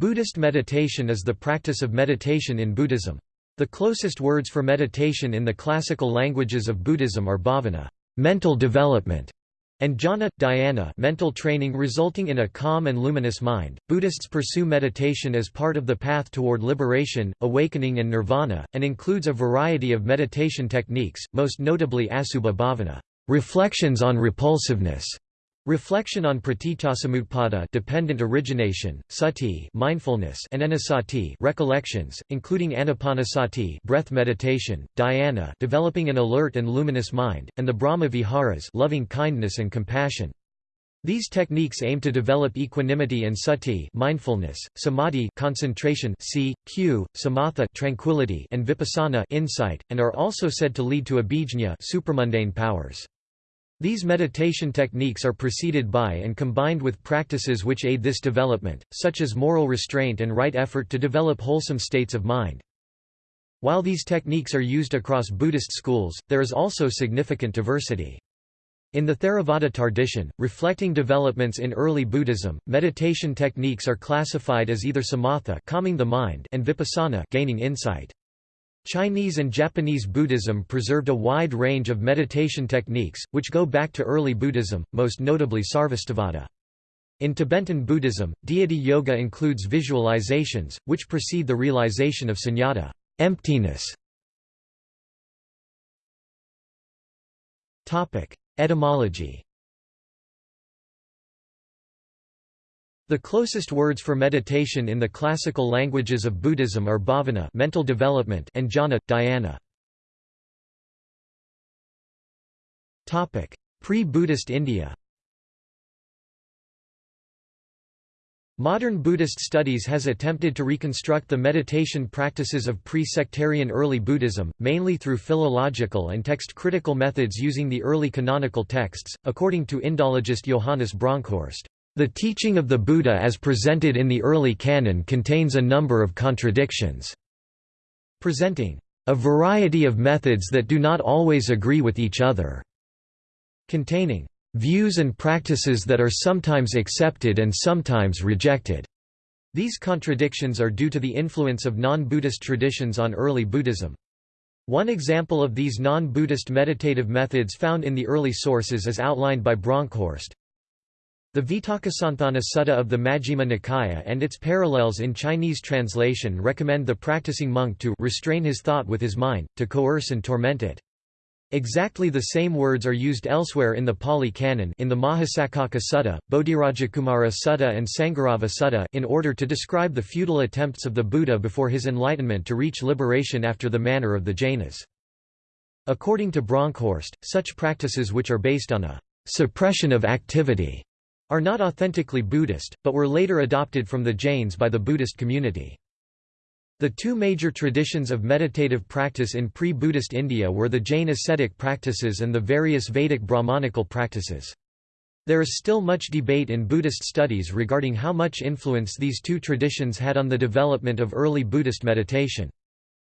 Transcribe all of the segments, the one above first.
Buddhist meditation is the practice of meditation in Buddhism. The closest words for meditation in the classical languages of Buddhism are bhavana mental development", and jhana, dhyana mental training resulting in a calm and luminous mind. Buddhists pursue meditation as part of the path toward liberation, awakening and nirvana, and includes a variety of meditation techniques, most notably asubha bhavana reflections on repulsiveness", Reflection on pratityasamutpada dependent origination, sati mindfulness and anusati recollections, including anapanasati breath meditation, dhyana developing an alert and luminous mind, and the Brahma viharas loving kindness and compassion. These techniques aim to develop equanimity and sati mindfulness, samadhi concentration c, q, samatha tranquility and vipassana insight, and are also said to lead to abhijñā supramundane powers. These meditation techniques are preceded by and combined with practices which aid this development, such as moral restraint and right effort to develop wholesome states of mind. While these techniques are used across Buddhist schools, there is also significant diversity. In the Theravada tradition, reflecting developments in early Buddhism, meditation techniques are classified as either samatha calming the mind and vipassana gaining insight. Chinese and Japanese Buddhism preserved a wide range of meditation techniques, which go back to early Buddhism, most notably Sarvastivada. In Tibetan Buddhism, deity yoga includes visualizations, which precede the realization of sunyata emptiness". Etymology The closest words for meditation in the classical languages of Buddhism are bhavana mental development and jhana, dhyana. Pre-Buddhist India Modern Buddhist studies has attempted to reconstruct the meditation practices of pre-sectarian early Buddhism, mainly through philological and text-critical methods using the early canonical texts, according to Indologist Johannes Bronkhorst. The teaching of the Buddha as presented in the early canon contains a number of contradictions, presenting a variety of methods that do not always agree with each other, containing views and practices that are sometimes accepted and sometimes rejected. These contradictions are due to the influence of non-Buddhist traditions on early Buddhism. One example of these non-Buddhist meditative methods found in the early sources is outlined by Bronkhorst. The Vitakkasanthana Sutta of the Majjhima Nikaya and its parallels in Chinese translation recommend the practicing monk to restrain his thought with his mind, to coerce and torment it. Exactly the same words are used elsewhere in the Pali Canon in the Mahasaccaka Sutta, Bodhirajakumara Sutta and Sangharava Sutta, in order to describe the futile attempts of the Buddha before his enlightenment to reach liberation after the manner of the Jainas. According to Bronkhorst, such practices which are based on a suppression of activity are not authentically Buddhist, but were later adopted from the Jains by the Buddhist community. The two major traditions of meditative practice in pre-Buddhist India were the Jain ascetic practices and the various Vedic Brahmanical practices. There is still much debate in Buddhist studies regarding how much influence these two traditions had on the development of early Buddhist meditation.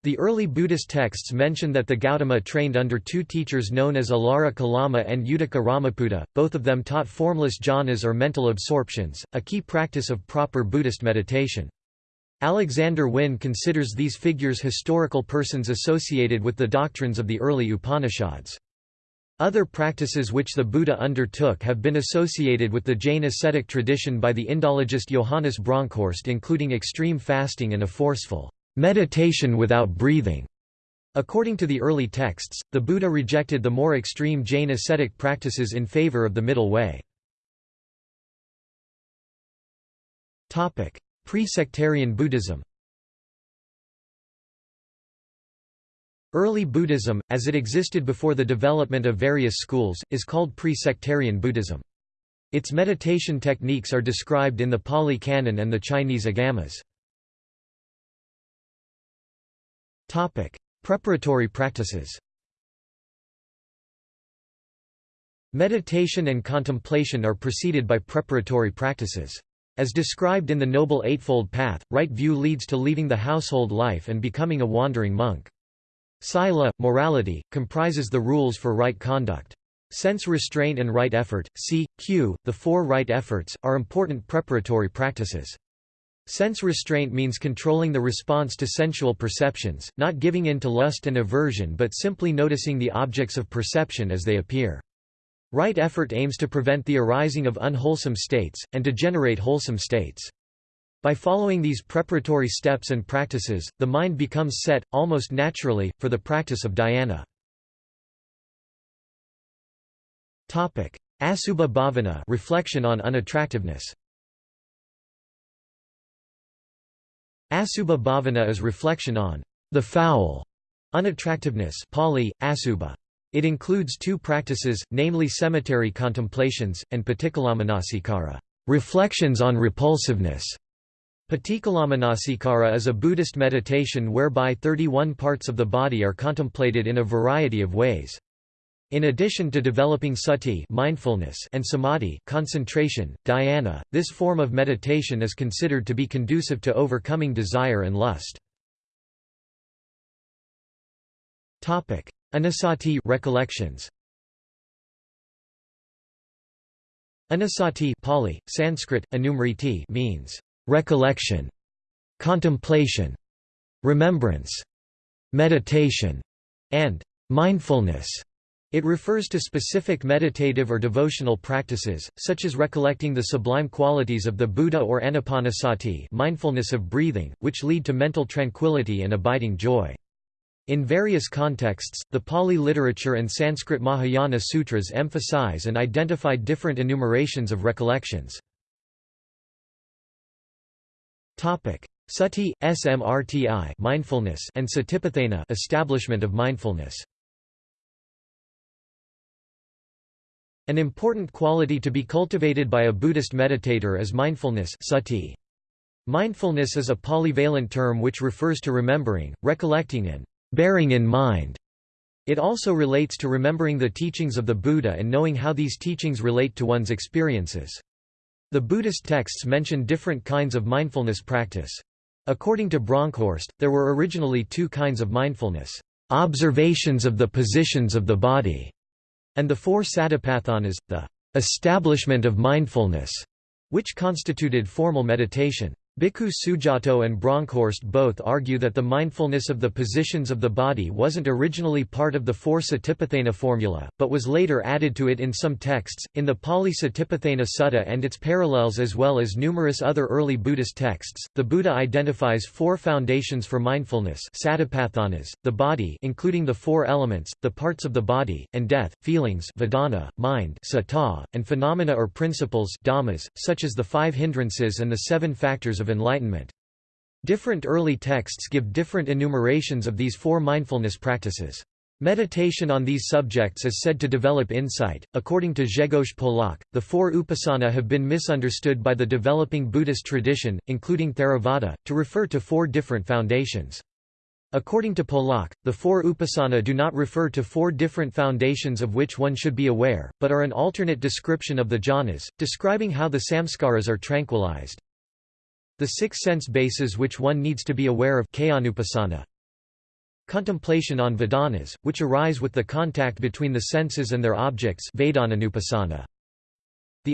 The early Buddhist texts mention that the Gautama trained under two teachers known as Alara Kalama and Uddaka Ramaputta, both of them taught formless jhanas or mental absorptions, a key practice of proper Buddhist meditation. Alexander Wynne considers these figures historical persons associated with the doctrines of the early Upanishads. Other practices which the Buddha undertook have been associated with the Jain ascetic tradition by the Indologist Johannes Bronkhorst including extreme fasting and a forceful meditation without breathing. According to the early texts, the Buddha rejected the more extreme Jain ascetic practices in favor of the middle way. Pre-sectarian Buddhism Early Buddhism, as it existed before the development of various schools, is called pre-sectarian Buddhism. Its meditation techniques are described in the Pali Canon and the Chinese Agamas. Topic: Preparatory practices. Meditation and contemplation are preceded by preparatory practices. As described in the Noble Eightfold Path, right view leads to leaving the household life and becoming a wandering monk. Sila, morality, comprises the rules for right conduct. Sense restraint and right effort, c. q. the four right efforts, are important preparatory practices. Sense restraint means controlling the response to sensual perceptions, not giving in to lust and aversion but simply noticing the objects of perception as they appear. Right effort aims to prevent the arising of unwholesome states, and to generate wholesome states. By following these preparatory steps and practices, the mind becomes set, almost naturally, for the practice of dhyana. Asubha bhavana reflection on unattractiveness. Asubha bhavana is reflection on the foul unattractiveness Pali, asubha. It includes two practices, namely cemetery contemplations, and paticcalamanasikara reflections on repulsiveness. Paticcalamanasikara is a Buddhist meditation whereby 31 parts of the body are contemplated in a variety of ways. In addition to developing sati mindfulness and samadhi concentration, dhyana, this form of meditation is considered to be conducive to overcoming desire and lust. Anusati recollections. Anusati Pali, Sanskrit, anumriti means recollection, contemplation, remembrance, meditation, and mindfulness. It refers to specific meditative or devotional practices, such as recollecting the sublime qualities of the Buddha or anapanasati mindfulness of breathing, which lead to mental tranquility and abiding joy. In various contexts, the Pali literature and Sanskrit Mahayana sutras emphasize and identify different enumerations of recollections. Sati, smrti mindfulness and satipatthana establishment of mindfulness. An important quality to be cultivated by a Buddhist meditator is mindfulness sati. Mindfulness is a polyvalent term which refers to remembering, recollecting and bearing in mind. It also relates to remembering the teachings of the Buddha and knowing how these teachings relate to one's experiences. The Buddhist texts mention different kinds of mindfulness practice. According to Bronkhorst, there were originally two kinds of mindfulness, observations of the positions of the body, and the four satipatthanas, the establishment of mindfulness, which constituted formal meditation. Bhikkhu Sujato and Bronkhorst both argue that the mindfulness of the positions of the body wasn't originally part of the four Satipatthana formula, but was later added to it in some texts, in the Pali Satipatthana Sutta and its parallels as well as numerous other early Buddhist texts. The Buddha identifies four foundations for mindfulness satipatthanas, the body including the four elements, the parts of the body, and death, feelings vedana, mind sata, and phenomena or principles dhammas, such as the five hindrances and the seven factors of enlightenment. Different early texts give different enumerations of these four mindfulness practices. Meditation on these subjects is said to develop insight. According to Grzegorz Polak, the four upasana have been misunderstood by the developing Buddhist tradition, including Theravada, to refer to four different foundations. According to Polak, the four upasana do not refer to four different foundations of which one should be aware, but are an alternate description of the jhanas, describing how the samskaras are tranquilized. The six sense bases which one needs to be aware of Contemplation on Vedanas, which arise with the contact between the senses and their objects The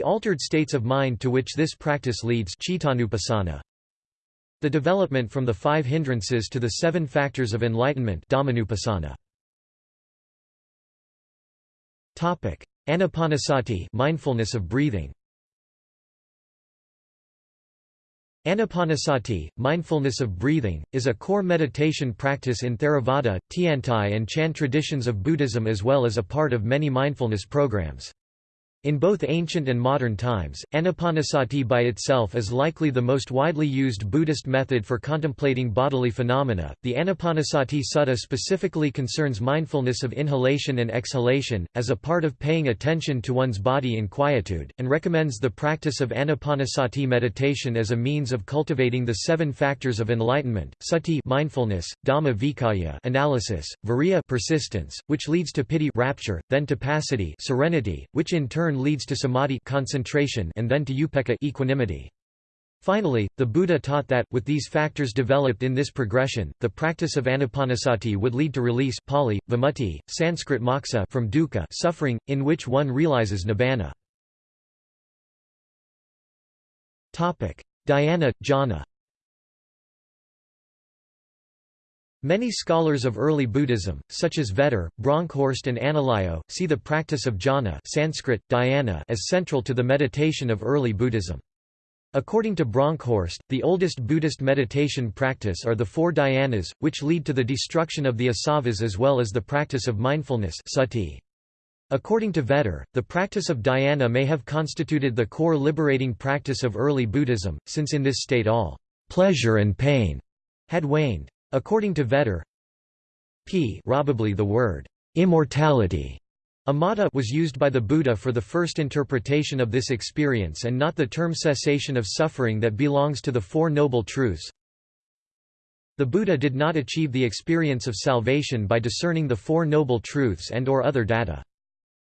altered states of mind to which this practice leads The development from the five hindrances to the seven factors of enlightenment Anapanasati mindfulness of breathing Anapanasati, mindfulness of breathing, is a core meditation practice in Theravada, Tiantai and Chan traditions of Buddhism as well as a part of many mindfulness programs. In both ancient and modern times, anapanasati by itself is likely the most widely used Buddhist method for contemplating bodily phenomena. The Anapanasati Sutta specifically concerns mindfulness of inhalation and exhalation, as a part of paying attention to one's body in quietude, and recommends the practice of anapanasati meditation as a means of cultivating the seven factors of enlightenment: sati, mindfulness; dhamma vicaya, analysis; viriya, persistence, which leads to piti, rapture, then passaddhi, serenity, which in turn leads to samadhi concentration and then to upekkha equanimity. Finally, the Buddha taught that, with these factors developed in this progression, the practice of anapanasati would lead to release Pali, vimutti, Sanskrit moksha from dukkha suffering, in which one realizes nibbana. Dhyana, jhana Many scholars of early Buddhism, such as Vetter, Bronkhorst and Analayo, see the practice of jhana Sanskrit, dhyana as central to the meditation of early Buddhism. According to Bronkhorst, the oldest Buddhist meditation practice are the four dhyanas, which lead to the destruction of the asavas as well as the practice of mindfulness sati. According to Vetter, the practice of dhyana may have constituted the core liberating practice of early Buddhism, since in this state all pleasure and pain had waned. According to Vetter, p probably the word immortality Amata was used by the Buddha for the first interpretation of this experience and not the term cessation of suffering that belongs to the Four Noble Truths. The Buddha did not achieve the experience of salvation by discerning the Four Noble Truths and or other data.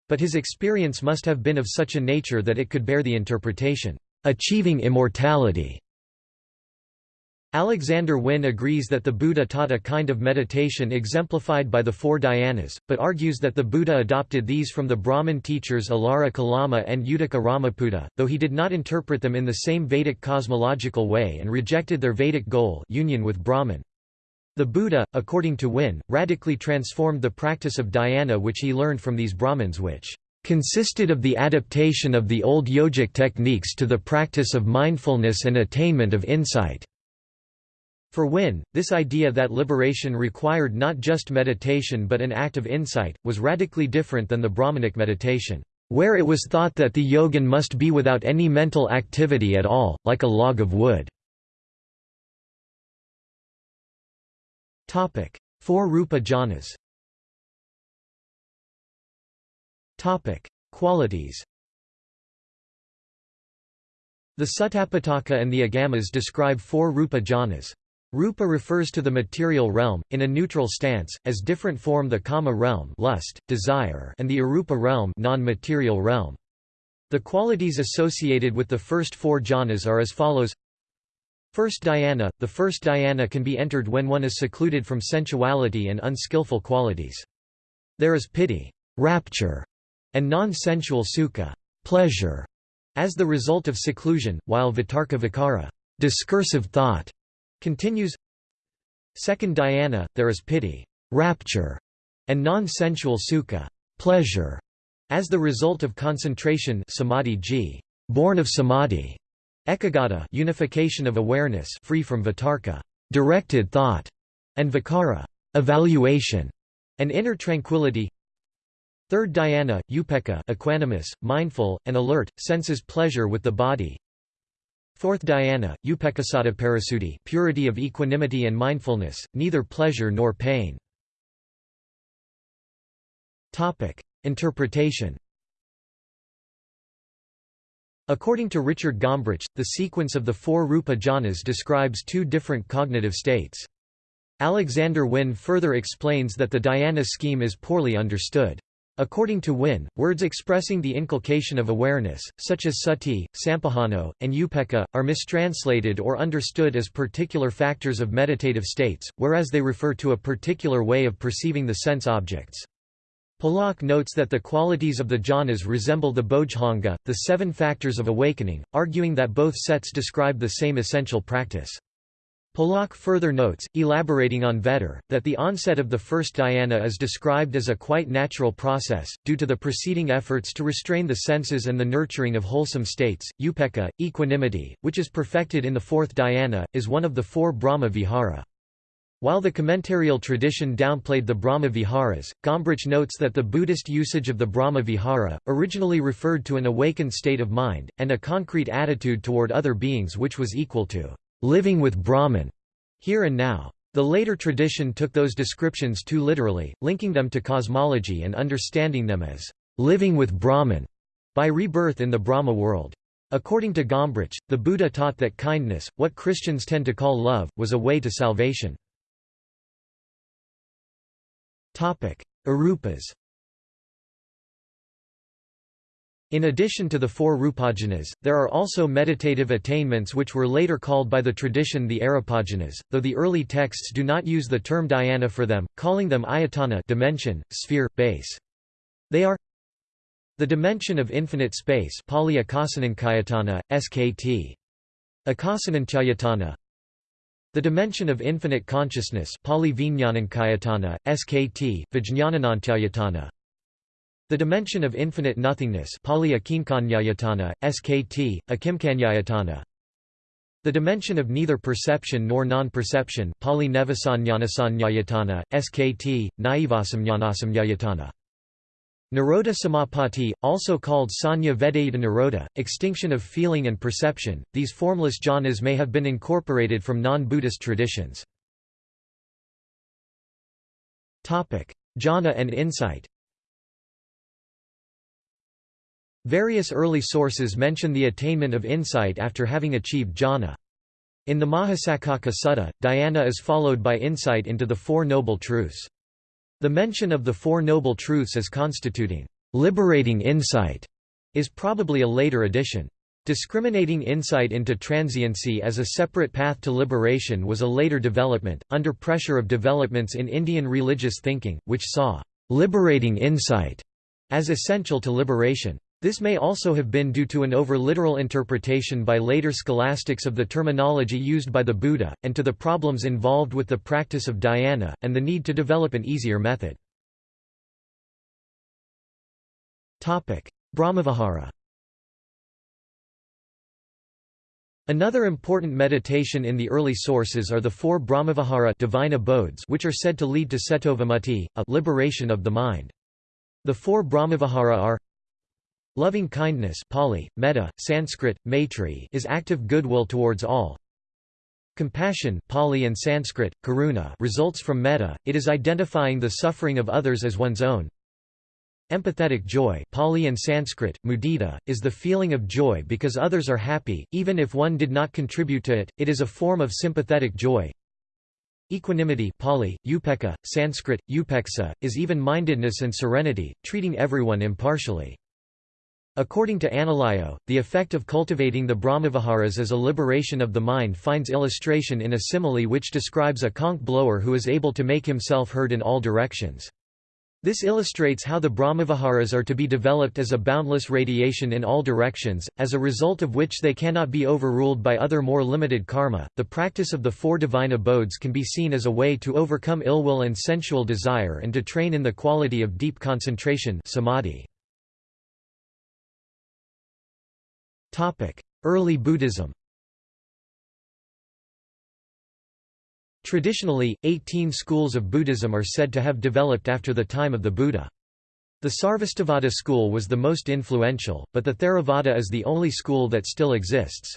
But his experience must have been of such a nature that it could bear the interpretation, achieving immortality. Alexander Wynne agrees that the Buddha taught a kind of meditation exemplified by the four dhyanas, but argues that the Buddha adopted these from the Brahmin teachers Alara Kalama and Uddaka Ramaputta, though he did not interpret them in the same Vedic cosmological way and rejected their Vedic goal union with Brahman. The Buddha, according to Wynne, radically transformed the practice of dhyana which he learned from these Brahmins which consisted of the adaptation of the old yogic techniques to the practice of mindfulness and attainment of insight. For Wynne, this idea that liberation required not just meditation but an act of insight, was radically different than the Brahmanic meditation, where it was thought that the yogin must be without any mental activity at all, like a log of wood. Four Rupa jhanas Qualities The Sutapitaka and the Agamas describe four Rupa jhanas. Rupa refers to the material realm, in a neutral stance, as different form the kama realm lust, desire and the arupa realm non-material realm. The qualities associated with the first four jhanas are as follows First dhyana – The first dhyana can be entered when one is secluded from sensuality and unskillful qualities. There is piti rapture", and non-sensual sukha pleasure", as the result of seclusion, while vitarka vikara discursive thought", Continues Second dhyana, there is piti rapture", and non-sensual sukha pleasure", as the result of concentration samadhi g, born of samadhi, ekagata unification of awareness free from vitarka directed thought", and vikara evaluation", and inner tranquility. Third dhyana, upekkha equanimous, mindful, and alert, senses pleasure with the body Fourth dhyana, upekkhassata parasuddhi purity of equanimity and mindfulness, neither pleasure nor pain. Interpretation According to Richard Gombrich, the sequence of the four rupa jhanas describes two different cognitive states. Alexander Wynne further explains that the dhyana scheme is poorly understood. According to Wynne, words expressing the inculcation of awareness, such as sati, sampajano, and upekkha, are mistranslated or understood as particular factors of meditative states, whereas they refer to a particular way of perceiving the sense objects. Polak notes that the qualities of the jhanas resemble the bodhanga, the seven factors of awakening, arguing that both sets describe the same essential practice. Polak further notes, elaborating on Vetter, that the onset of the first dhyana is described as a quite natural process, due to the preceding efforts to restrain the senses and the nurturing of wholesome states. Upekkha, equanimity, which is perfected in the fourth dhyana, is one of the four Brahma vihara. While the commentarial tradition downplayed the Brahma viharas, Gombrich notes that the Buddhist usage of the Brahma vihara, originally referred to an awakened state of mind, and a concrete attitude toward other beings which was equal to living with Brahman, here and now. The later tradition took those descriptions too literally, linking them to cosmology and understanding them as living with Brahman by rebirth in the Brahma world. According to Gombrich, the Buddha taught that kindness, what Christians tend to call love, was a way to salvation. Arupas In addition to the four rupajhanas, there are also meditative attainments which were later called by the tradition the arupajhanas, though the early texts do not use the term dhyana for them, calling them ayatana dimension, sphere, base. They are the dimension of infinite space Pali SKT. Akasananchayatana The dimension of infinite consciousness Pali SKT. The dimension of infinite nothingness Pali SKT, Akimkanyayatana. The dimension of neither perception nor non-perception Pali Nevasanyanasannyayatana, SKT, Naivasamnyanasamnyayatana. Nirodha Samapatti, also called Sanya Vedayita Nirodha, extinction of feeling and perception, these formless jhanas may have been incorporated from non-Buddhist traditions. Jhana and insight Various early sources mention the attainment of insight after having achieved jhana. In the Mahasaccaka Sutta, dhyana is followed by insight into the Four Noble Truths. The mention of the Four Noble Truths as constituting liberating insight is probably a later addition. Discriminating insight into transiency as a separate path to liberation was a later development, under pressure of developments in Indian religious thinking, which saw liberating insight as essential to liberation. This may also have been due to an over-literal interpretation by later scholastics of the terminology used by the Buddha, and to the problems involved with the practice of dhyana, and the need to develop an easier method. Brahmavihara Another important meditation in the early sources are the four Brahmavihara divine abodes which are said to lead to Cetovimukti, a liberation of the mind. The four Brahmavihara are Loving kindness Pali, metta, Sanskrit, maitri is active goodwill towards all. Compassion Pali and Sanskrit, karuna results from metta, it is identifying the suffering of others as one's own. Empathetic joy Pali and Sanskrit, mudita, is the feeling of joy because others are happy, even if one did not contribute to it, it is a form of sympathetic joy. Equanimity Pali, upekkha, Sanskrit, upeksa, is even-mindedness and serenity, treating everyone impartially. According to Analayo, the effect of cultivating the Brahmaviharas as a liberation of the mind finds illustration in a simile which describes a conch blower who is able to make himself heard in all directions. This illustrates how the Brahmaviharas are to be developed as a boundless radiation in all directions, as a result of which they cannot be overruled by other more limited karma. The practice of the four divine abodes can be seen as a way to overcome ill will and sensual desire and to train in the quality of deep concentration samadhi. Early Buddhism Traditionally, 18 schools of Buddhism are said to have developed after the time of the Buddha. The Sarvastivada school was the most influential, but the Theravada is the only school that still exists.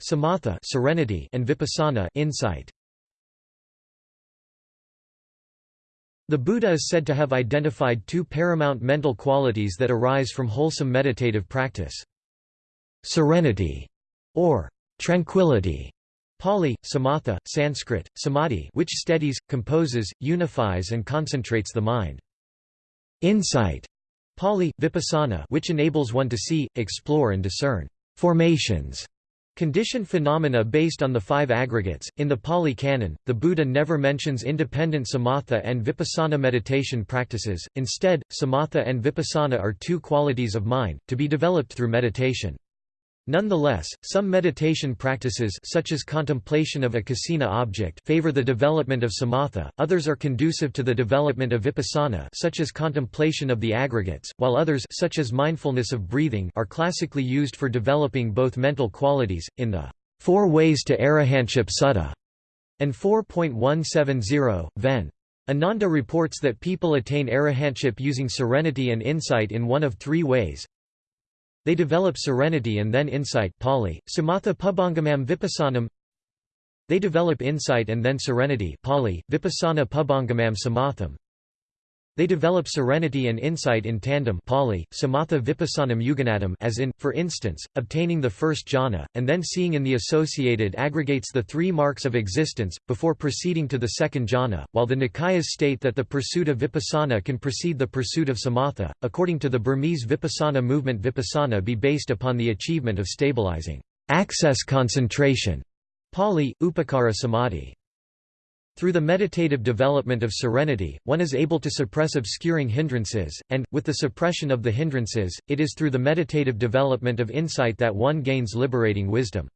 Samatha serenity and vipassana insight. The Buddha is said to have identified two paramount mental qualities that arise from wholesome meditative practice. Serenity, or tranquility, Pali, samatha, Sanskrit, samadhi which steadies, composes, unifies and concentrates the mind. Insight, Pali, vipassana which enables one to see, explore and discern formations Condition phenomena based on the five aggregates. In the Pali Canon, the Buddha never mentions independent samatha and vipassana meditation practices, instead, samatha and vipassana are two qualities of mind, to be developed through meditation. Nonetheless, some meditation practices such as contemplation of a kasina object favor the development of samatha, others are conducive to the development of vipassana such as contemplation of the aggregates, while others such as mindfulness of breathing are classically used for developing both mental qualities, in the Four Ways to Arahantship Sutta and 4.170, Ven. Ananda reports that people attain arahantship using serenity and insight in one of three ways, they develop serenity and then insight Pali, Samatha Pubbangamam Vipassanam They develop insight and then serenity Pali, Vipassana Pubbangamam Samatham they develop serenity and insight in tandem Pali, samatha vipassanam yuganadam as in, for instance, obtaining the first jhana, and then seeing in the associated aggregates the three marks of existence, before proceeding to the second jhana, while the Nikayas state that the pursuit of vipassana can precede the pursuit of samatha. According to the Burmese vipassana movement vipassana be based upon the achievement of stabilizing access concentration Pali, upakara samadhi. Through the meditative development of serenity, one is able to suppress obscuring hindrances, and, with the suppression of the hindrances, it is through the meditative development of insight that one gains liberating wisdom.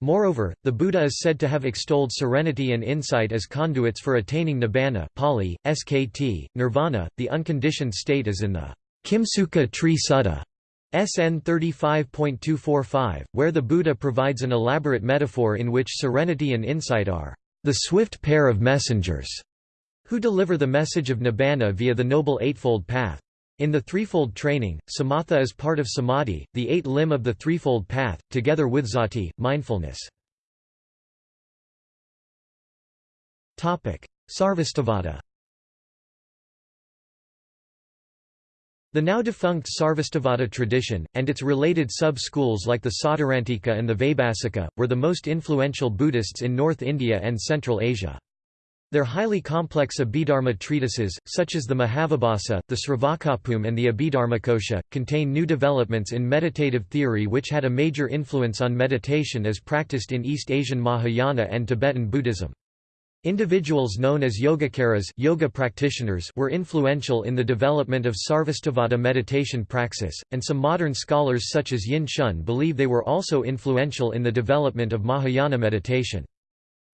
Moreover, the Buddha is said to have extolled serenity and insight as conduits for attaining nibbana Pali, SKT, nirvana, the unconditioned state as in the Kimsuka Tree Sutta. SN 35.245, where the Buddha provides an elaborate metaphor in which serenity and insight are the swift pair of messengers who deliver the message of nibbana via the Noble Eightfold Path. In the threefold training, samatha is part of samadhi, the eight limb of the threefold path, together with sati, mindfulness. Sarvastivada The now defunct Sarvastivada tradition, and its related sub-schools like the Sautrantika and the Vaibhasika, were the most influential Buddhists in North India and Central Asia. Their highly complex Abhidharma treatises, such as the Mahavibhasa, the Sravakabhumi and the Abhidharmakosha, contain new developments in meditative theory which had a major influence on meditation as practiced in East Asian Mahayana and Tibetan Buddhism. Individuals known as yogacaras yoga practitioners were influential in the development of Sarvastivada meditation praxis, and some modern scholars such as Yin Shun believe they were also influential in the development of Mahayana meditation.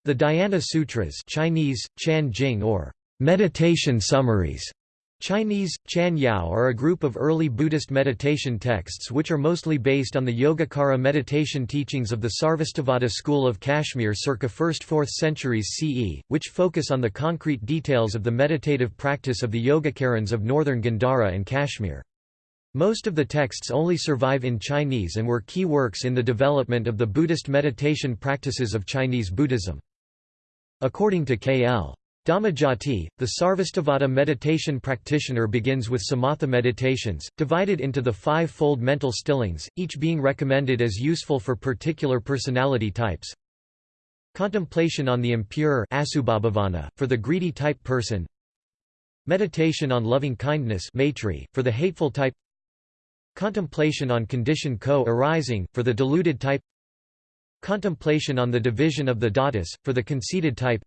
The Dhyana Sutras Chinese, Chan Jing or meditation summaries Chinese, Chan Yao are a group of early Buddhist meditation texts which are mostly based on the Yogacara meditation teachings of the Sarvastivada school of Kashmir circa 1st–4th centuries CE, which focus on the concrete details of the meditative practice of the Yogacarans of northern Gandhara and Kashmir. Most of the texts only survive in Chinese and were key works in the development of the Buddhist meditation practices of Chinese Buddhism. According to K.L. Dhammajoti, the Sarvastivada meditation practitioner begins with samatha meditations, divided into the five-fold mental stillings, each being recommended as useful for particular personality types. Contemplation on the impure for the greedy type person. Meditation on loving kindness for the hateful type. Contemplation on condition co-arising, for the deluded type. Contemplation on the division of the dhatus, for the conceited type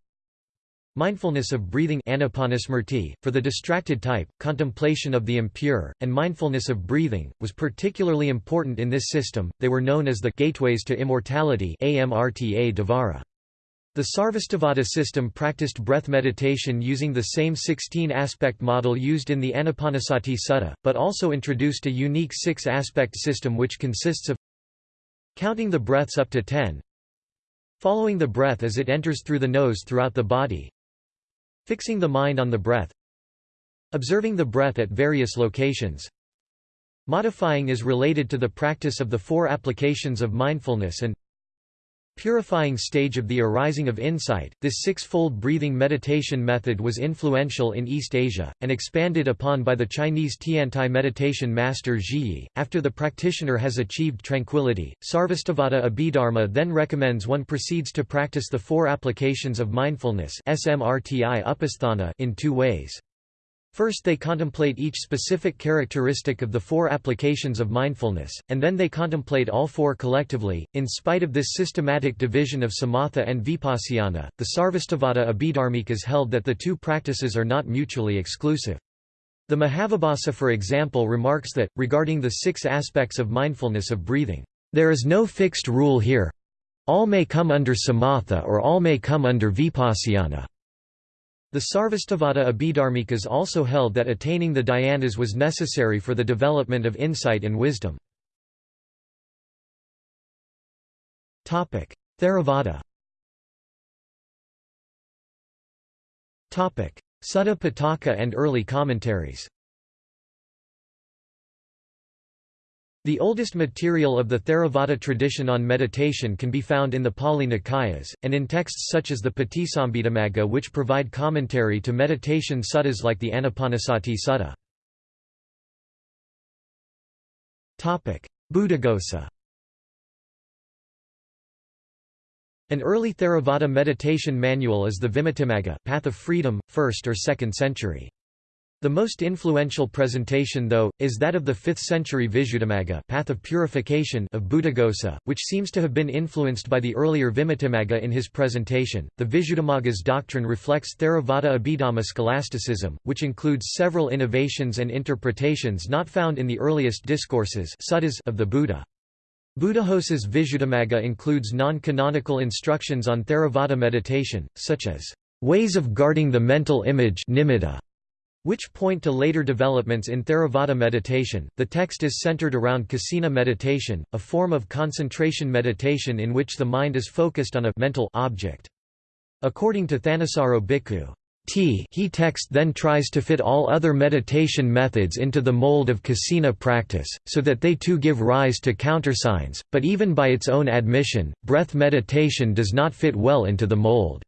Mindfulness of breathing for the distracted type, contemplation of the impure, and mindfulness of breathing, was particularly important in this system, they were known as the «gateways to immortality» Amrta Devara. The Sarvastivada system practiced breath meditation using the same 16-aspect model used in the Anapanasati Sutta, but also introduced a unique six-aspect system which consists of counting the breaths up to ten, following the breath as it enters through the nose throughout the body, Fixing the mind on the breath Observing the breath at various locations. Modifying is related to the practice of the four applications of mindfulness and Purifying stage of the arising of insight. This six-fold breathing meditation method was influential in East Asia, and expanded upon by the Chinese Tiantai meditation master Zhiyi. After the practitioner has achieved tranquility, Sarvastivada Abhidharma then recommends one proceeds to practice the four applications of mindfulness in two ways. First they contemplate each specific characteristic of the four applications of mindfulness, and then they contemplate all four collectively. In spite of this systematic division of samatha and vipassana, the Sarvastivada Abhidharmikas held that the two practices are not mutually exclusive. The Mahavibhasa for example remarks that, regarding the six aspects of mindfulness of breathing, there is no fixed rule here. All may come under samatha or all may come under vipassana. The Sarvastivada Abhidharmikas also held that attaining the dhyanas was necessary for the development of insight and wisdom. Theravada Sutta Pitaka and early commentaries The oldest material of the Theravada tradition on meditation can be found in the Pali Nikayas, and in texts such as the Patisambhidamagga which provide commentary to meditation suttas like the Anapanasati Sutta. Buddhaghosa An early Theravada meditation manual is the Vimuttimagga Path of Freedom, 1st or 2nd century. The most influential presentation though, is that of the 5th century Visuddhimagga path of, purification of Buddhaghosa, which seems to have been influenced by the earlier Vimuttimagga in his presentation. The Visuddhimagga's doctrine reflects Theravada Abhidhamma scholasticism, which includes several innovations and interpretations not found in the earliest discourses of the Buddha. Buddhaghosa's Visuddhimagga includes non-canonical instructions on Theravada meditation, such as ways of guarding the mental image nimitta, which point to later developments in Theravada meditation. The text is centered around kasina meditation, a form of concentration meditation in which the mind is focused on a mental object. According to Thanissaro Bhikkhu, T he text then tries to fit all other meditation methods into the mold of kasina practice, so that they too give rise to countersigns, but even by its own admission, breath meditation does not fit well into the mold.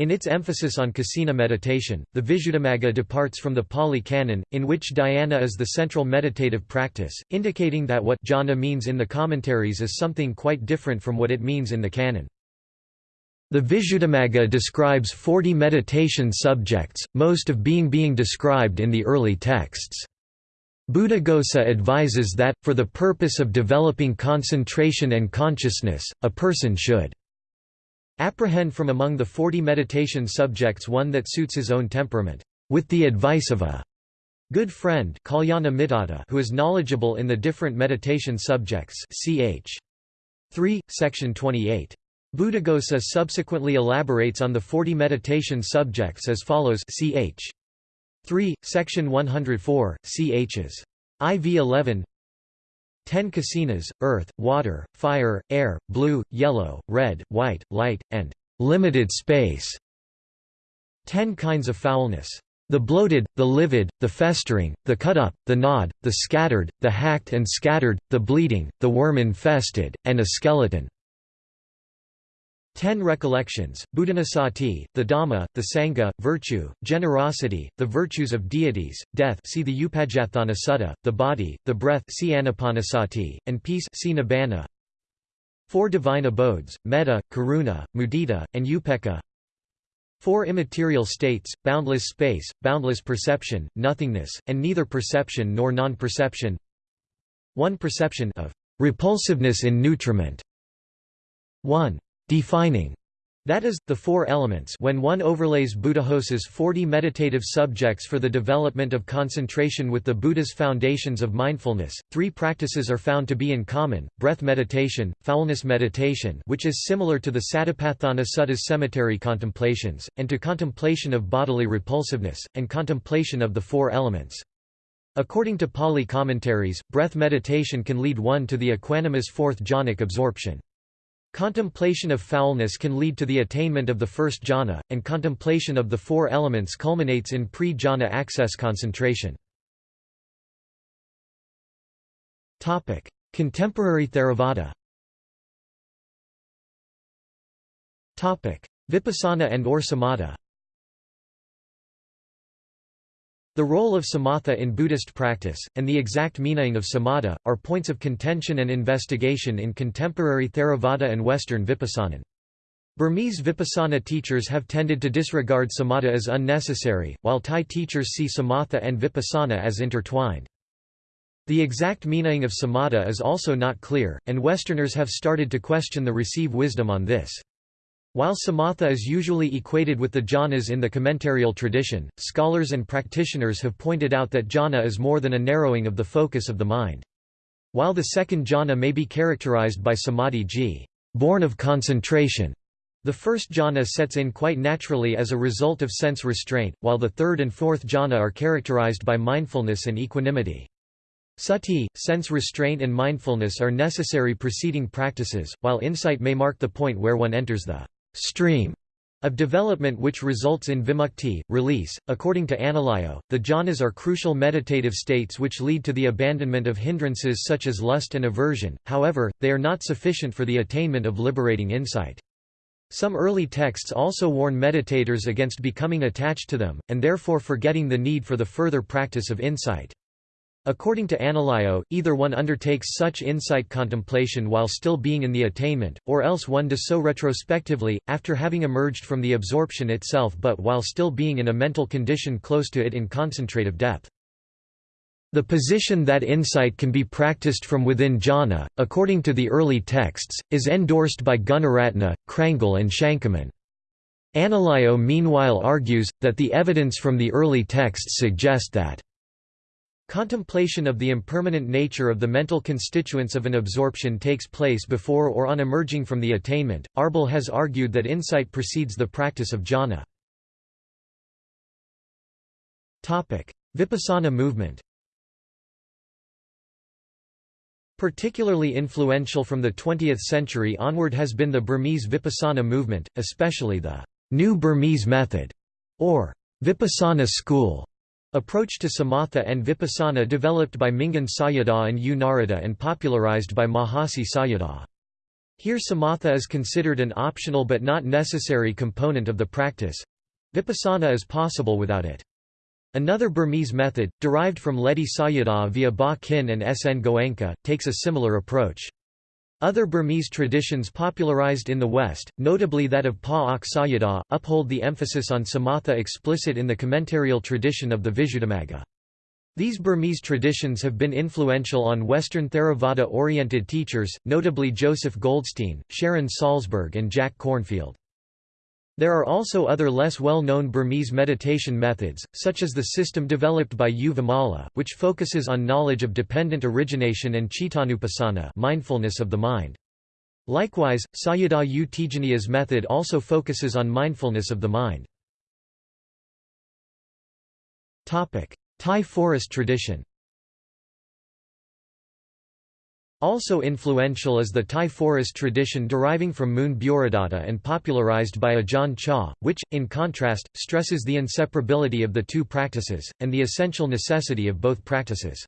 In its emphasis on kasina meditation, the Visuddhimagga departs from the Pali Canon, in which dhyana is the central meditative practice, indicating that what jhana means in the commentaries is something quite different from what it means in the canon. The Visuddhimagga describes 40 meditation subjects, most of being being described in the early texts. Buddhaghosa advises that, for the purpose of developing concentration and consciousness, a person should Apprehend from among the forty meditation subjects one that suits his own temperament, with the advice of a good friend who is knowledgeable in the different meditation subjects ch. 3, section 28. Buddhaghosa subsequently elaborates on the 40 meditation subjects as follows ch. 3, section 104, chs. IV 11 Ten kasinas, earth, water, fire, air, blue, yellow, red, white, light, and limited space. Ten kinds of foulness. The bloated, the livid, the festering, the cut up, the gnawed, the scattered, the hacked and scattered, the bleeding, the worm-infested, and a skeleton. Ten recollections, Buddhanusati, the Dhamma, the Sangha, virtue, generosity, the virtues of deities, death see the Upajjhatthana Sutta, the body, the breath see Anapanasati, and peace see Nibbana. Four divine abodes, metta, karuna, mudita, and upekkha. Four immaterial states, boundless space, boundless perception, nothingness, and neither perception nor non-perception. One perception of repulsiveness in nutriment. 1 defining that is, the four elements when one overlays Buddhaghosa's 40 meditative subjects for the development of concentration with the Buddha's foundations of mindfulness, three practices are found to be in common, breath meditation, foulness meditation which is similar to the Satipatthana Sutta's cemetery contemplations, and to contemplation of bodily repulsiveness, and contemplation of the four elements. According to Pali commentaries, breath meditation can lead one to the equanimous fourth jhanic absorption. Contemplation of foulness can lead to the attainment of the first jhana, and contemplation of the four elements culminates in pre-jhana access concentration. Contemporary Theravada Vipassana and or samatha The role of samatha in Buddhist practice, and the exact meaning of samatha, are points of contention and investigation in contemporary Theravada and Western Vipassanan. Burmese Vipassana teachers have tended to disregard samatha as unnecessary, while Thai teachers see samatha and Vipassana as intertwined. The exact meaning of samatha is also not clear, and Westerners have started to question the receive wisdom on this. While samatha is usually equated with the jhanas in the commentarial tradition, scholars and practitioners have pointed out that jhana is more than a narrowing of the focus of the mind. While the second jhana may be characterized by samadhi g, born of concentration, the first jhana sets in quite naturally as a result of sense restraint, while the third and fourth jhana are characterized by mindfulness and equanimity. Sati, sense restraint and mindfulness are necessary preceding practices, while insight may mark the point where one enters the stream of development which results in vimukti, release. According to Analayo, the jhanas are crucial meditative states which lead to the abandonment of hindrances such as lust and aversion, however, they are not sufficient for the attainment of liberating insight. Some early texts also warn meditators against becoming attached to them, and therefore forgetting the need for the further practice of insight. According to Analayo, either one undertakes such insight contemplation while still being in the attainment, or else one does so retrospectively, after having emerged from the absorption itself but while still being in a mental condition close to it in concentrative depth. The position that insight can be practiced from within jhana, according to the early texts, is endorsed by Gunaratana, Crangle and Shankman. Analayo meanwhile argues, that the evidence from the early texts suggest that Contemplation of the impermanent nature of the mental constituents of an absorption takes place before or on emerging from the attainment. Arbel has argued that insight precedes the practice of jhana. Topic: Vipassana movement. Particularly influential from the 20th century onward has been the Burmese Vipassana movement, especially the New Burmese Method, or Vipassana school. Approach to samatha and vipassana developed by Mingun Sayadaw and U Narada and popularized by Mahasi Sayadaw. Here samatha is considered an optional but not necessary component of the practice. Vipassana is possible without it. Another Burmese method, derived from Ledi Sayadaw via Ba Kin and S. N. Goenka, takes a similar approach. Other Burmese traditions popularized in the West, notably that of Pa Auk Sayadaw, uphold the emphasis on samatha explicit in the commentarial tradition of the Visuddhimagga. These Burmese traditions have been influential on Western Theravada-oriented teachers, notably Joseph Goldstein, Sharon Salzberg and Jack Kornfield. There are also other less well-known Burmese meditation methods, such as the system developed by U Vimala, which focuses on knowledge of dependent origination and chittanupassana mindfulness of the mind. Likewise, Sayadaw U Tejaniya's method also focuses on mindfulness of the mind. Thai forest tradition Also influential is the Thai forest tradition deriving from Mun Bhuridatta and popularized by Ajahn Chah, which, in contrast, stresses the inseparability of the two practices, and the essential necessity of both practices.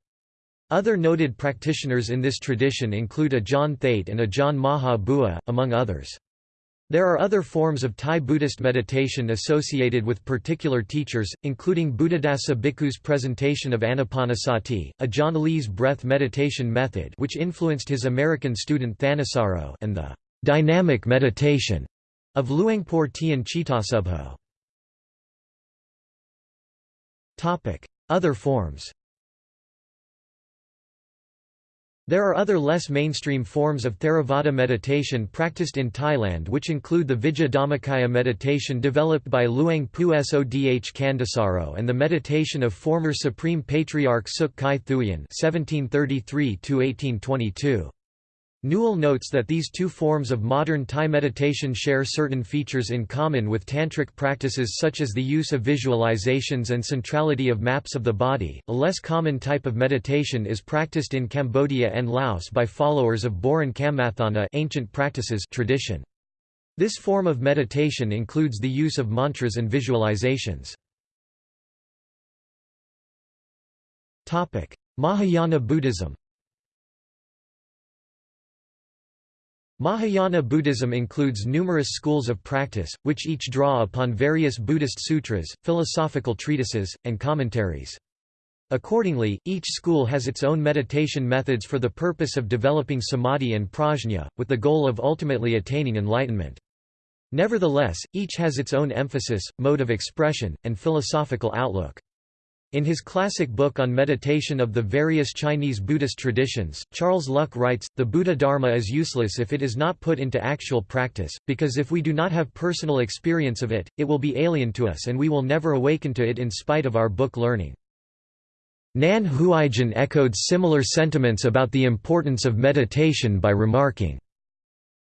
Other noted practitioners in this tradition include Ajahn Thate and Ajahn Maha Bua, among others. There are other forms of Thai Buddhist meditation associated with particular teachers, including Buddhadasa Bhikkhu's presentation of Anapanasati, Ajahn Lee's breath meditation method which influenced his American student Thanissaro and the «dynamic meditation» of Luangpur Tian Chittasubho. Other forms There are other less mainstream forms of Theravada meditation practiced in Thailand which include the Vijja Dhammakaya meditation developed by Luang Pu Sodh Kandasaro and the meditation of former Supreme Patriarch Suk Kai Thuean 1733 1822 Newell notes that these two forms of modern Thai meditation share certain features in common with tantric practices such as the use of visualizations and centrality of maps of the body. A less common type of meditation is practiced in Cambodia and Laos by followers of Boran Kammatthana ancient practices tradition. This form of meditation includes the use of mantras and visualizations. Topic: Mahayana Buddhism Mahayana Buddhism includes numerous schools of practice, which each draw upon various Buddhist sutras, philosophical treatises, and commentaries. Accordingly, each school has its own meditation methods for the purpose of developing samadhi and prajna, with the goal of ultimately attaining enlightenment. Nevertheless, each has its own emphasis, mode of expression, and philosophical outlook. In his classic book on meditation of the various Chinese Buddhist traditions, Charles Luk writes, The Buddha Dharma is useless if it is not put into actual practice, because if we do not have personal experience of it, it will be alien to us and we will never awaken to it in spite of our book learning. Nan Huaijin echoed similar sentiments about the importance of meditation by remarking,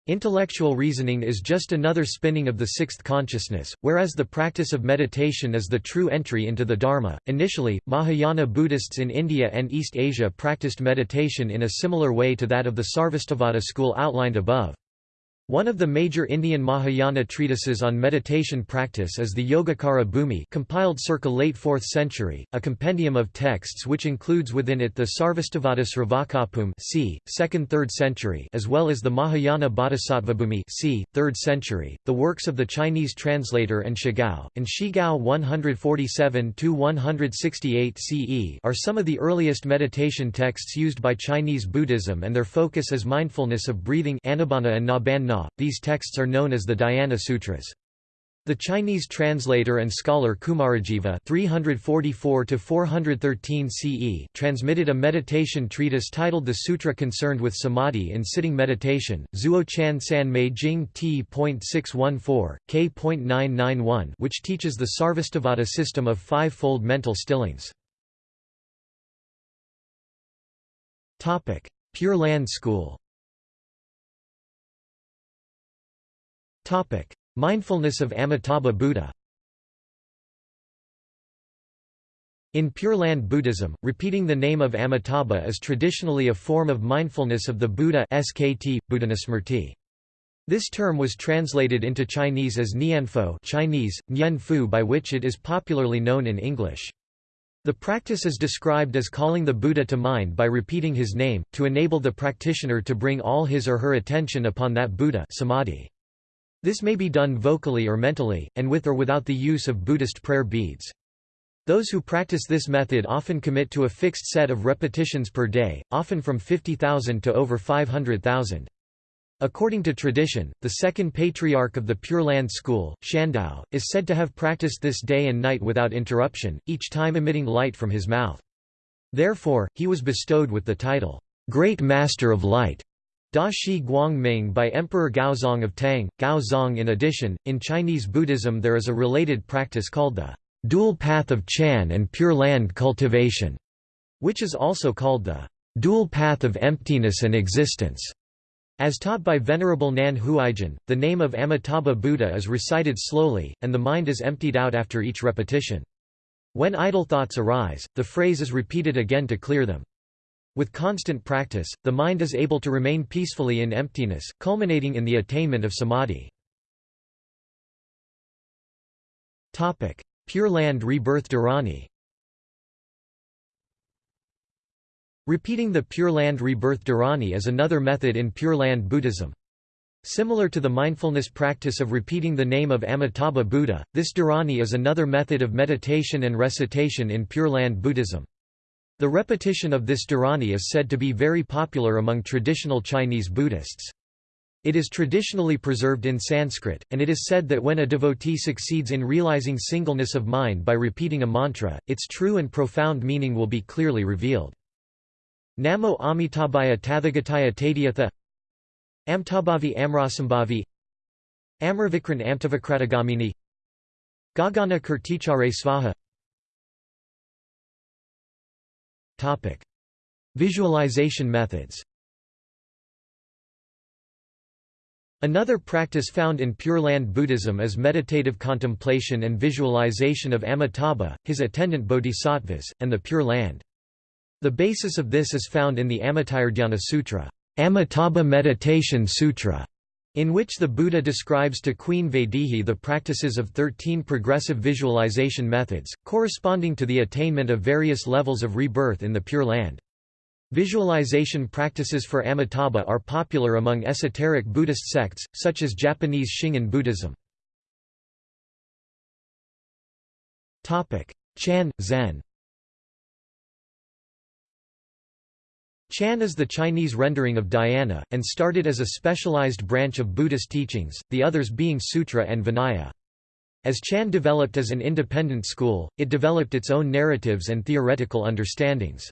Intellectual reasoning is just another spinning of the sixth consciousness, whereas the practice of meditation is the true entry into the Dharma. Initially, Mahayana Buddhists in India and East Asia practiced meditation in a similar way to that of the Sarvastivada school outlined above. One of the major Indian Mahayana treatises on meditation practice is the Yogacara Bhumi compiled circa late 4th century, a compendium of texts which includes within it the Sarvastivada Sravakabhumi c. 2nd–3rd century as well as the Mahayana Bodhisattvabhumi c. 3rd century, the works of the Chinese translator An Shigao, and Shigao 147–168 CE are some of the earliest meditation texts used by Chinese Buddhism and their focus is mindfulness of breathing anapana and these texts are known as the Dhyana Sutras. The Chinese translator and scholar Kumarajiva (344–413 CE) transmitted a meditation treatise titled "The Sutra Concerned with Samadhi in Sitting Meditation." Zuo San Mei Jing T.614 K.991, which teaches the Sarvastivada system of five-fold mental stillings. Topic: Pure Land School. Topic: Mindfulness of Amitabha Buddha. In Pure Land Buddhism, repeating the name of Amitabha is traditionally a form of mindfulness of the Buddha SKT, Buddhanusmrti. This term was translated into Chinese as Nianfo Chinese, Nianfu by which it is popularly known in English. The practice is described as calling the Buddha to mind by repeating his name, to enable the practitioner to bring all his or her attention upon that Buddha samadhi. This may be done vocally or mentally, and with or without the use of Buddhist prayer beads. Those who practice this method often commit to a fixed set of repetitions per day, often from 50,000 to over 500,000. According to tradition, the second patriarch of the Pure Land school, Shandao, is said to have practiced this day and night without interruption, each time emitting light from his mouth. Therefore, he was bestowed with the title, Great Master of Light. Da Shi Guangming by Emperor Gaozong of Tang, Gaozong In addition, in Chinese Buddhism there is a related practice called the dual path of Chan and Pure Land cultivation, which is also called the dual path of emptiness and existence. As taught by Venerable Nan Huaijin, the name of Amitabha Buddha is recited slowly, and the mind is emptied out after each repetition. When idle thoughts arise, the phrase is repeated again to clear them. With constant practice, the mind is able to remain peacefully in emptiness, culminating in the attainment of samadhi. Pure Land Rebirth Dharani Repeating the Pure Land Rebirth Dharani is another method in Pure Land Buddhism. Similar to the mindfulness practice of repeating the name of Amitabha Buddha, this dharani is another method of meditation and recitation in Pure Land Buddhism. The repetition of this dharani is said to be very popular among traditional Chinese Buddhists. It is traditionally preserved in Sanskrit, and it is said that when a devotee succeeds in realizing singleness of mind by repeating a mantra, its true and profound meaning will be clearly revealed. Namo Amitabhaya Tathagataya Tadyatha Amtabhavi Amrasambhavi Amarvikran Amtavakratagamini Gagana Kirtichare Svaha Topic. Visualization methods Another practice found in Pure Land Buddhism is meditative contemplation and visualization of Amitabha, his attendant bodhisattvas, and the Pure Land. The basis of this is found in the Amitayurdhyana Sutra, Amitabha Meditation Sutra, in which the Buddha describes to Queen Vaidehi the practices of 13 progressive visualization methods, corresponding to the attainment of various levels of rebirth in the Pure Land. Visualization practices for Amitabha are popular among esoteric Buddhist sects, such as Japanese Shingon Buddhism. Chan, Zen Chan is the Chinese rendering of dhyana, and started as a specialized branch of Buddhist teachings, the others being Sutra and Vinaya. As Chan developed as an independent school, it developed its own narratives and theoretical understandings.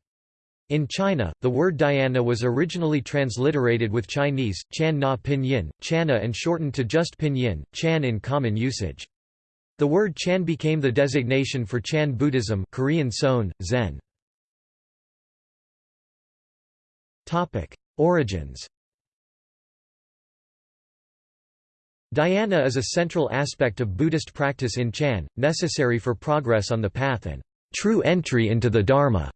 In China, the word dhyana was originally transliterated with Chinese, Chan na pinyin, Channa and shortened to just pinyin, Chan in common usage. The word Chan became the designation for Chan Buddhism Korean Son, Zen. Topic: Origins. Dhyana is a central aspect of Buddhist practice in Chan, necessary for progress on the path and true entry into the Dharma.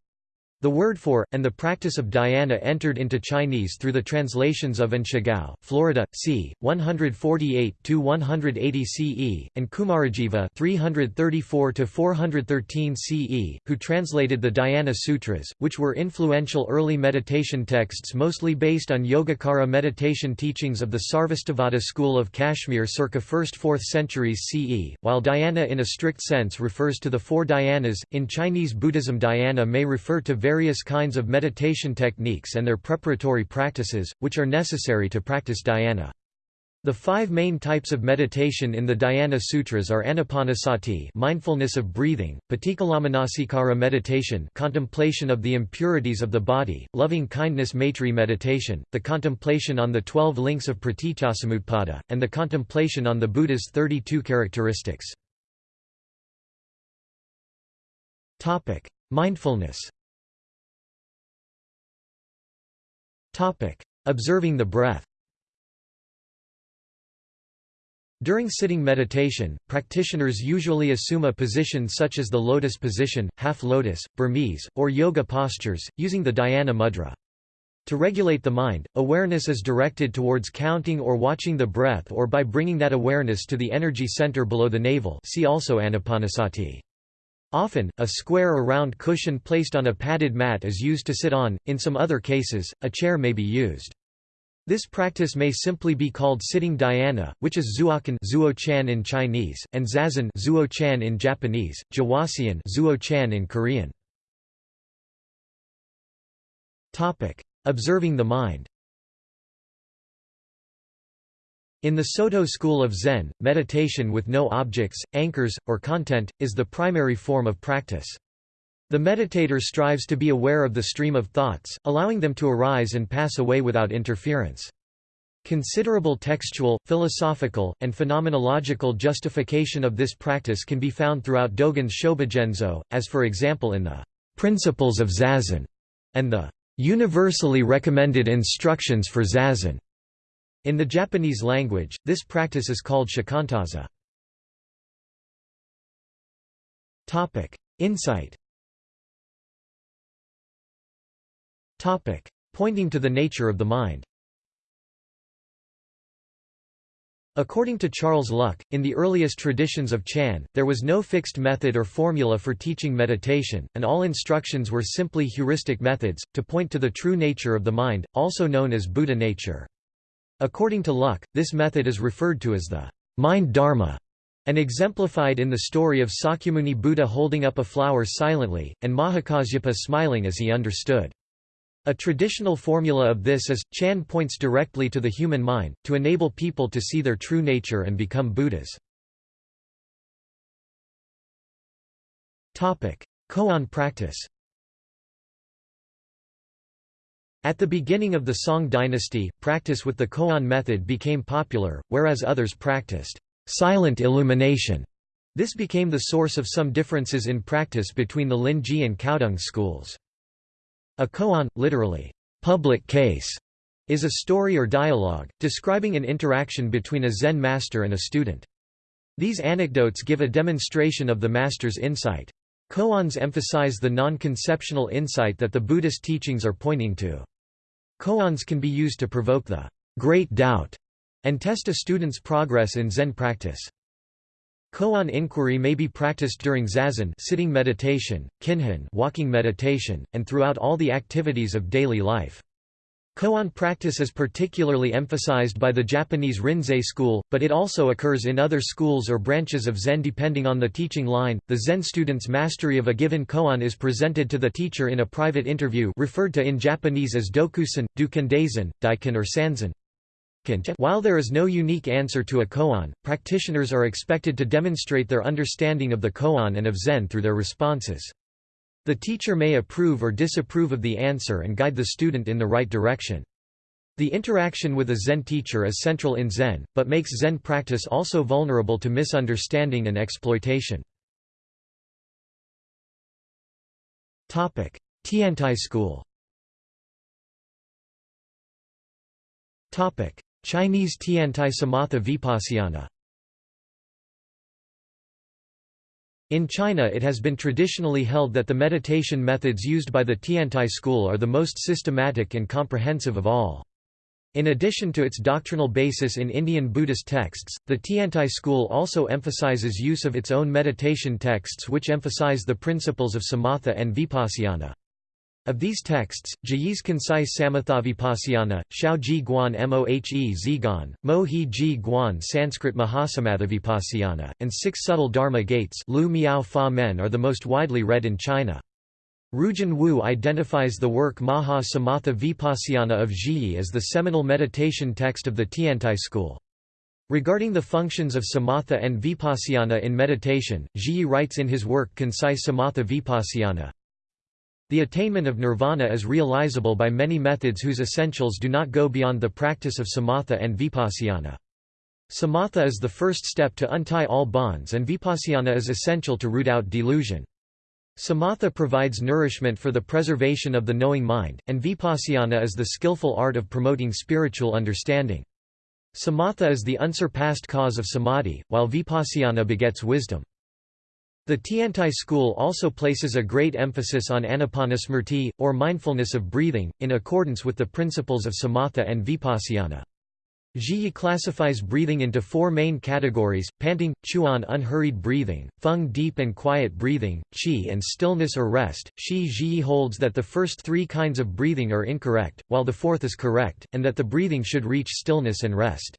The word for, and the practice of dhyana entered into Chinese through the translations of An Shigao, Florida, c. 148–180 CE, and Kumarajiva 334–413 CE, who translated the Dhyana Sutras, which were influential early meditation texts mostly based on Yogacara meditation teachings of the Sarvastivada school of Kashmir circa 1st–4th centuries CE. While dhyana in a strict sense refers to the four dhyanas, in Chinese Buddhism dhyana may refer to various kinds of meditation techniques and their preparatory practices, which are necessary to practice dhyana. The five main types of meditation in the Dhyana Sutras are anapanasati mindfulness of breathing, patikkalamanassikara meditation contemplation of the impurities of the body, loving-kindness maitri meditation, the contemplation on the twelve links of pratityasamutpada, and the contemplation on the Buddha's 32 characteristics. Mindfulness Observing the breath During sitting meditation, practitioners usually assume a position such as the lotus position, half lotus, Burmese, or yoga postures, using the dhyana mudra. To regulate the mind, awareness is directed towards counting or watching the breath or by bringing that awareness to the energy center below the navel see also anapanasati. Often, a square or round cushion placed on a padded mat is used to sit on, in some other cases, a chair may be used. This practice may simply be called sitting dhyana, which is zuochan zuo-chan in Chinese, and zazen zuo-chan in Japanese, jawasian zuo-chan in Korean. Observing the mind In the Soto school of Zen, meditation with no objects, anchors, or content, is the primary form of practice. The meditator strives to be aware of the stream of thoughts, allowing them to arise and pass away without interference. Considerable textual, philosophical, and phenomenological justification of this practice can be found throughout Dogen's Shobogenzo, as for example in the Principles of Zazen and the Universally Recommended Instructions for Zazen. In the Japanese language, this practice is called shikantaza. Topic: Insight Topic: Pointing to the nature of the mind According to Charles Luk, in the earliest traditions of Chan, there was no fixed method or formula for teaching meditation, and all instructions were simply heuristic methods, to point to the true nature of the mind, also known as Buddha nature. According to Luk, this method is referred to as the mind dharma, and exemplified in the story of Sakyamuni Buddha holding up a flower silently, and Mahakasyapa smiling as he understood. A traditional formula of this is, Chan points directly to the human mind, to enable people to see their true nature and become Buddhas. Koan practice At the beginning of the Song dynasty, practice with the koan method became popular, whereas others practiced silent illumination. This became the source of some differences in practice between the Linji and Caodong schools. A koan, literally, public case, is a story or dialogue, describing an interaction between a Zen master and a student. These anecdotes give a demonstration of the master's insight. Koans emphasize the non-conceptual insight that the Buddhist teachings are pointing to. Koans can be used to provoke the great doubt and test a student's progress in Zen practice. Koan inquiry may be practiced during zazen sitting meditation, kinhin walking meditation, and throughout all the activities of daily life. Koan practice is particularly emphasized by the Japanese Rinzai school, but it also occurs in other schools or branches of Zen depending on the teaching line. The Zen student's mastery of a given koan is presented to the teacher in a private interview referred to in Japanese as dokusan, dukendaisen, daiken or sanzen. While there is no unique answer to a koan, practitioners are expected to demonstrate their understanding of the koan and of Zen through their responses. The teacher may approve or disapprove of the answer and guide the student in the right direction. The interaction with a Zen teacher is central in Zen, but makes Zen practice also vulnerable to misunderstanding and exploitation. Tiantai school Chinese Tiantai Samatha Vipassana In China it has been traditionally held that the meditation methods used by the Tiantai school are the most systematic and comprehensive of all. In addition to its doctrinal basis in Indian Buddhist texts, the Tiantai school also emphasizes use of its own meditation texts which emphasize the principles of samatha and vipassana. Of these texts, Zhiyi's concise Samathavipassana, Xiao Ji Guan Mohe Zhiguan, Mo He Ji Guan Sanskrit Mahasamatthavipassana, and Six Subtle Dharma Gates Lu Miao Fa Men are the most widely read in China. Rujun Wu identifies the work Maha Samatha Vipassana of Zhiyi as the seminal meditation text of the Tiantai school. Regarding the functions of samatha and vipassana in meditation, Zhiyi writes in his work Concise Samatha Vipassana, the attainment of nirvana is realizable by many methods whose essentials do not go beyond the practice of samatha and vipassana. Samatha is the first step to untie all bonds and vipassana is essential to root out delusion. Samatha provides nourishment for the preservation of the knowing mind, and vipassana is the skillful art of promoting spiritual understanding. Samatha is the unsurpassed cause of samadhi, while vipassana begets wisdom. The Tiantai school also places a great emphasis on anapanasmriti, or mindfulness of breathing, in accordance with the principles of samatha and vipassana. Zhiyi classifies breathing into four main categories, panting, chuan unhurried breathing, feng deep and quiet breathing, qi and stillness or rest. Shi Zhiyi holds that the first three kinds of breathing are incorrect, while the fourth is correct, and that the breathing should reach stillness and rest.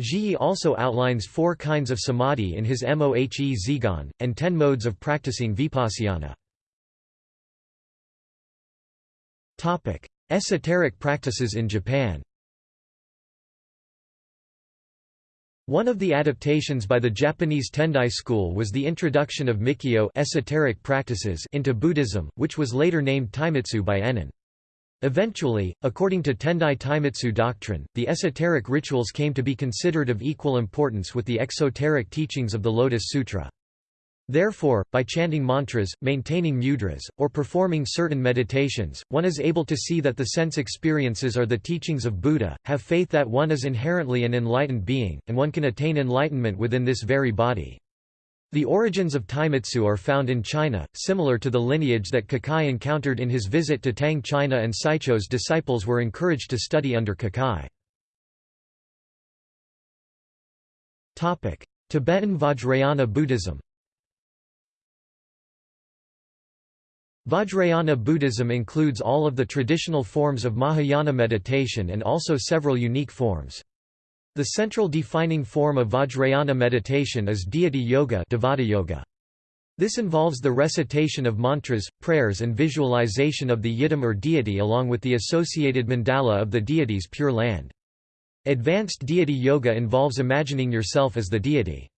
Zhiyi also outlines four kinds of samadhi in his Mohe Zhiguan, and ten modes of practicing vipassana. Esoteric practices in Japan One of the adaptations by the Japanese Tendai school was the introduction of Mikyo esoteric practices into Buddhism, which was later named Taimitsu by Ennin. Eventually, according to Tendai Taimitsu doctrine, the esoteric rituals came to be considered of equal importance with the exoteric teachings of the Lotus Sutra. Therefore, by chanting mantras, maintaining mudras, or performing certain meditations, one is able to see that the sense experiences are the teachings of Buddha, have faith that one is inherently an enlightened being, and one can attain enlightenment within this very body. The origins of Taimitsu are found in China, similar to the lineage that Kukai encountered in his visit to Tang China and Saicho's disciples were encouraged to study under Kukai. Tibetan Vajrayana Buddhism Vajrayana Buddhism includes all of the traditional forms of Mahayana meditation and also several unique forms. The central defining form of Vajrayana meditation is deity yoga, yoga. This involves the recitation of mantras, prayers and visualization of the yidam or deity along with the associated mandala of the deity's pure land. Advanced deity yoga involves imagining yourself as the deity.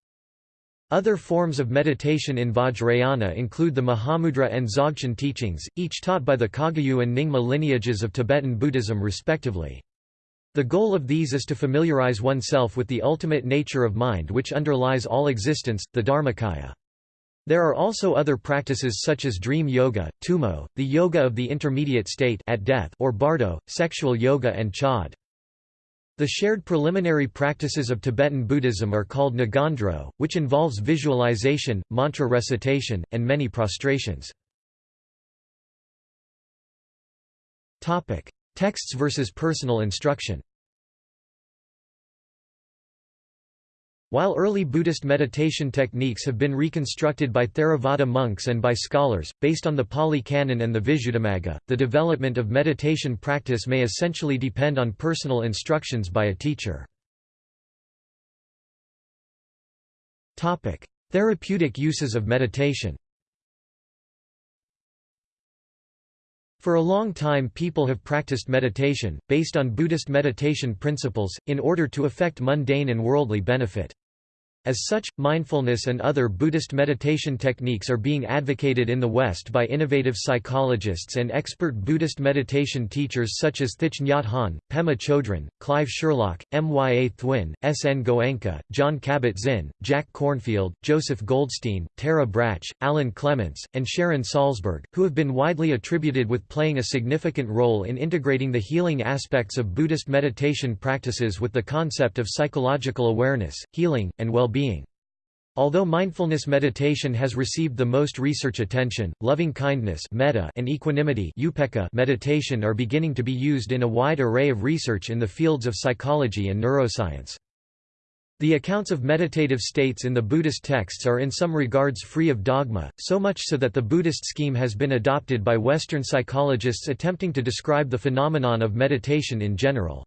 Other forms of meditation in Vajrayana include the Mahamudra and Dzogchen teachings, each taught by the Kagyu and Nyingma lineages of Tibetan Buddhism respectively. The goal of these is to familiarize oneself with the ultimate nature of mind which underlies all existence, the Dharmakaya. There are also other practices such as dream yoga, tumo, the yoga of the intermediate state at death or bardo, sexual yoga and chod. The shared preliminary practices of Tibetan Buddhism are called ngondro, which involves visualization, mantra recitation, and many prostrations. Texts versus personal instruction While early Buddhist meditation techniques have been reconstructed by Theravada monks and by scholars, based on the Pali Canon and the Visuddhimagga, the development of meditation practice may essentially depend on personal instructions by a teacher. Therapeutic uses of meditation For a long time people have practiced meditation, based on Buddhist meditation principles, in order to effect mundane and worldly benefit. As such, mindfulness and other Buddhist meditation techniques are being advocated in the West by innovative psychologists and expert Buddhist meditation teachers such as Thich Nhat Hanh, Pema Chodron, Clive Sherlock, Mya Thwin, S. N. Goenka, Jon Kabat-Zinn, Jack Kornfield, Joseph Goldstein, Tara Brach, Alan Clements, and Sharon Salzberg, who have been widely attributed with playing a significant role in integrating the healing aspects of Buddhist meditation practices with the concept of psychological awareness, healing, and well being Although mindfulness meditation has received the most research attention, loving-kindness and equanimity meditation are beginning to be used in a wide array of research in the fields of psychology and neuroscience. The accounts of meditative states in the Buddhist texts are in some regards free of dogma, so much so that the Buddhist scheme has been adopted by Western psychologists attempting to describe the phenomenon of meditation in general.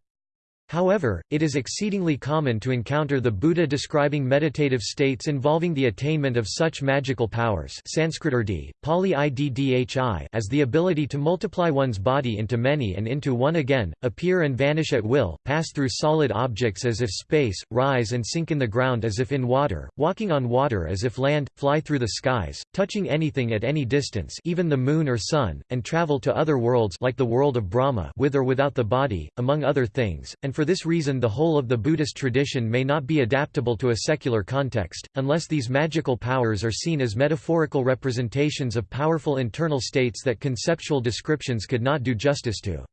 However, it is exceedingly common to encounter the Buddha describing meditative states involving the attainment of such magical powers Sanskrit urdi, Pali iddhi as the ability to multiply one's body into many and into one again, appear and vanish at will, pass through solid objects as if space, rise and sink in the ground as if in water, walking on water as if land, fly through the skies, touching anything at any distance even the moon or sun, and travel to other worlds like the world of Brahma with or without the body, among other things, and for this reason the whole of the Buddhist tradition may not be adaptable to a secular context, unless these magical powers are seen as metaphorical representations of powerful internal states that conceptual descriptions could not do justice to.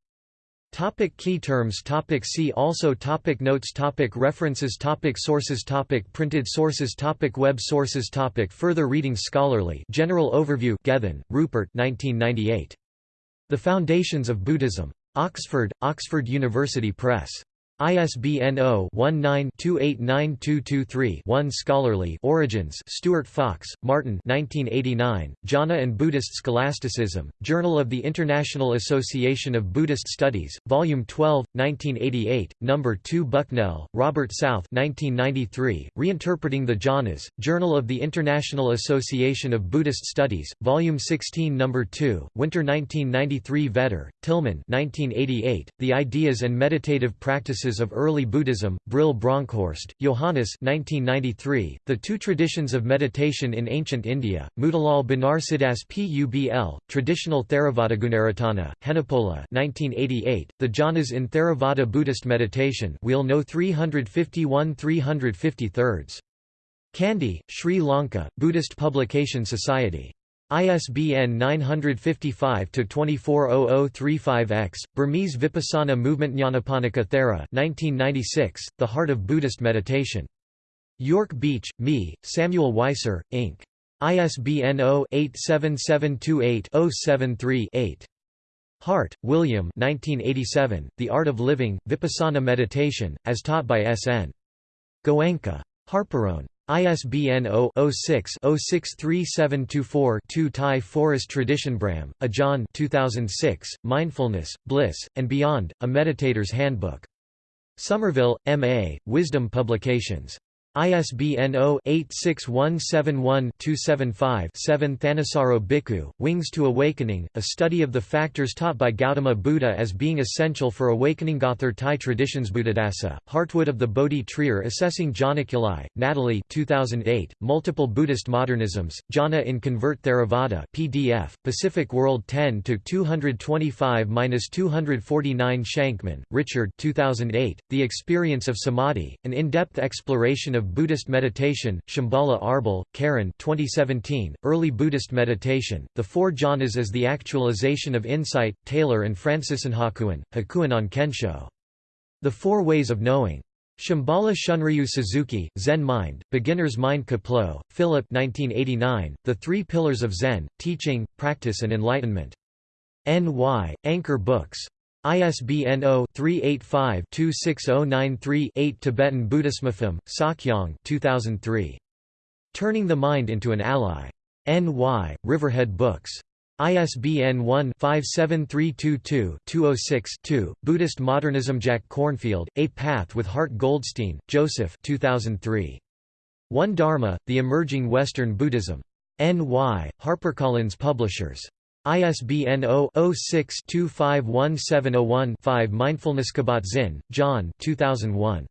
Topic key terms topic See also topic Notes topic References topic Sources topic Printed sources topic Web sources topic Further reading Scholarly General Overview Gethin, Rupert 1998. The Foundations of Buddhism. Oxford, Oxford University Press. ISBN 0-19-289223-1 Scholarly Origins Stuart Fox, Martin 1989, Jhana and Buddhist Scholasticism, Journal of the International Association of Buddhist Studies, Volume 12, 1988, No. 2 Bucknell, Robert South 1993, Reinterpreting the Jhanas, Journal of the International Association of Buddhist Studies, Volume 16 No. 2, Winter 1993 Vetter, Tilmann 1988, The Ideas and Meditative Practices of Early Buddhism, Brill Bronkhorst, Johannes 1993, The Two Traditions of Meditation in Ancient India, Motilal Banarsidass Publ, Traditional Theravadagunaratana, Henepola 1988, The Jhanas in Theravada Buddhist Meditation Wheel No 351 353 Kandy, Sri Lanka, Buddhist Publication Society ISBN 955-240035-X, Burmese Vipassana Movement Nyanaponika Thera 1996, The Heart of Buddhist Meditation. York Beach, Me, Samuel Weiser, Inc. ISBN 0-87728-073-8. Hart, William 1987, The Art of Living, Vipassana Meditation, as taught by S. N. Goenka. Harperone. ISBN 0-06-063724-2 Thai Forest Traditionbram, Ajahn 2006, Mindfulness, Bliss, and Beyond, A Meditator's Handbook. Somerville, M.A., Wisdom Publications. ISBN 0-86171-275-7 Thanissaro Bhikkhu, Wings to Awakening, a study of the factors taught by Gautama Buddha as being essential for awakening Gauthar Thai traditions Buddhadasa, Heartwood of the Bodhi Trier Assessing Jhanakulai, Natalie 2008, Multiple Buddhist Modernisms, Jhana in Convert Theravada PDF, Pacific World 10-225-249 Shankman, Richard 2008, The Experience of Samadhi, an in-depth exploration of of Buddhist Meditation, Shambhala Arbel, Keren 2017, Early Buddhist Meditation, The Four Jhanas as the Actualization of Insight, Taylor and Francisenhakuin, Hakuin on Kensho. The Four Ways of Knowing. Shambhala Shunryu Suzuki, Zen Mind, Beginner's Mind Kapleau, Philip 1989, The Three Pillars of Zen, Teaching, Practice and Enlightenment. N.Y., Anchor Books. ISBN 0-385-26093-8 Tibetan Buddhismafim, Sakyong 2003. Turning the Mind into an Ally. N.Y., Riverhead Books. ISBN 1-57322-206-2, Buddhist Modernism Jack Kornfield, A Path with Heart Goldstein, Joseph 2003. One Dharma, The Emerging Western Buddhism. N.Y., HarperCollins Publishers. ISBN 0-06-251701-5 Mindfulnesskabat Zinn, Jon 2001.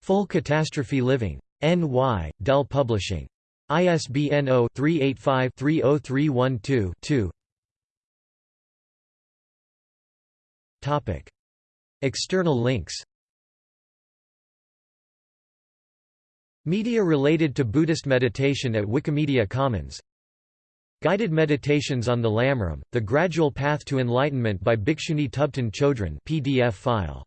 Full Catastrophe Living. N.Y., Dell Publishing. ISBN 0-385-30312-2 External links Media related to Buddhist meditation at Wikimedia Commons Guided Meditations on the Lamrim, The Gradual Path to Enlightenment by Bhikshuni Thubten Chodron PDF file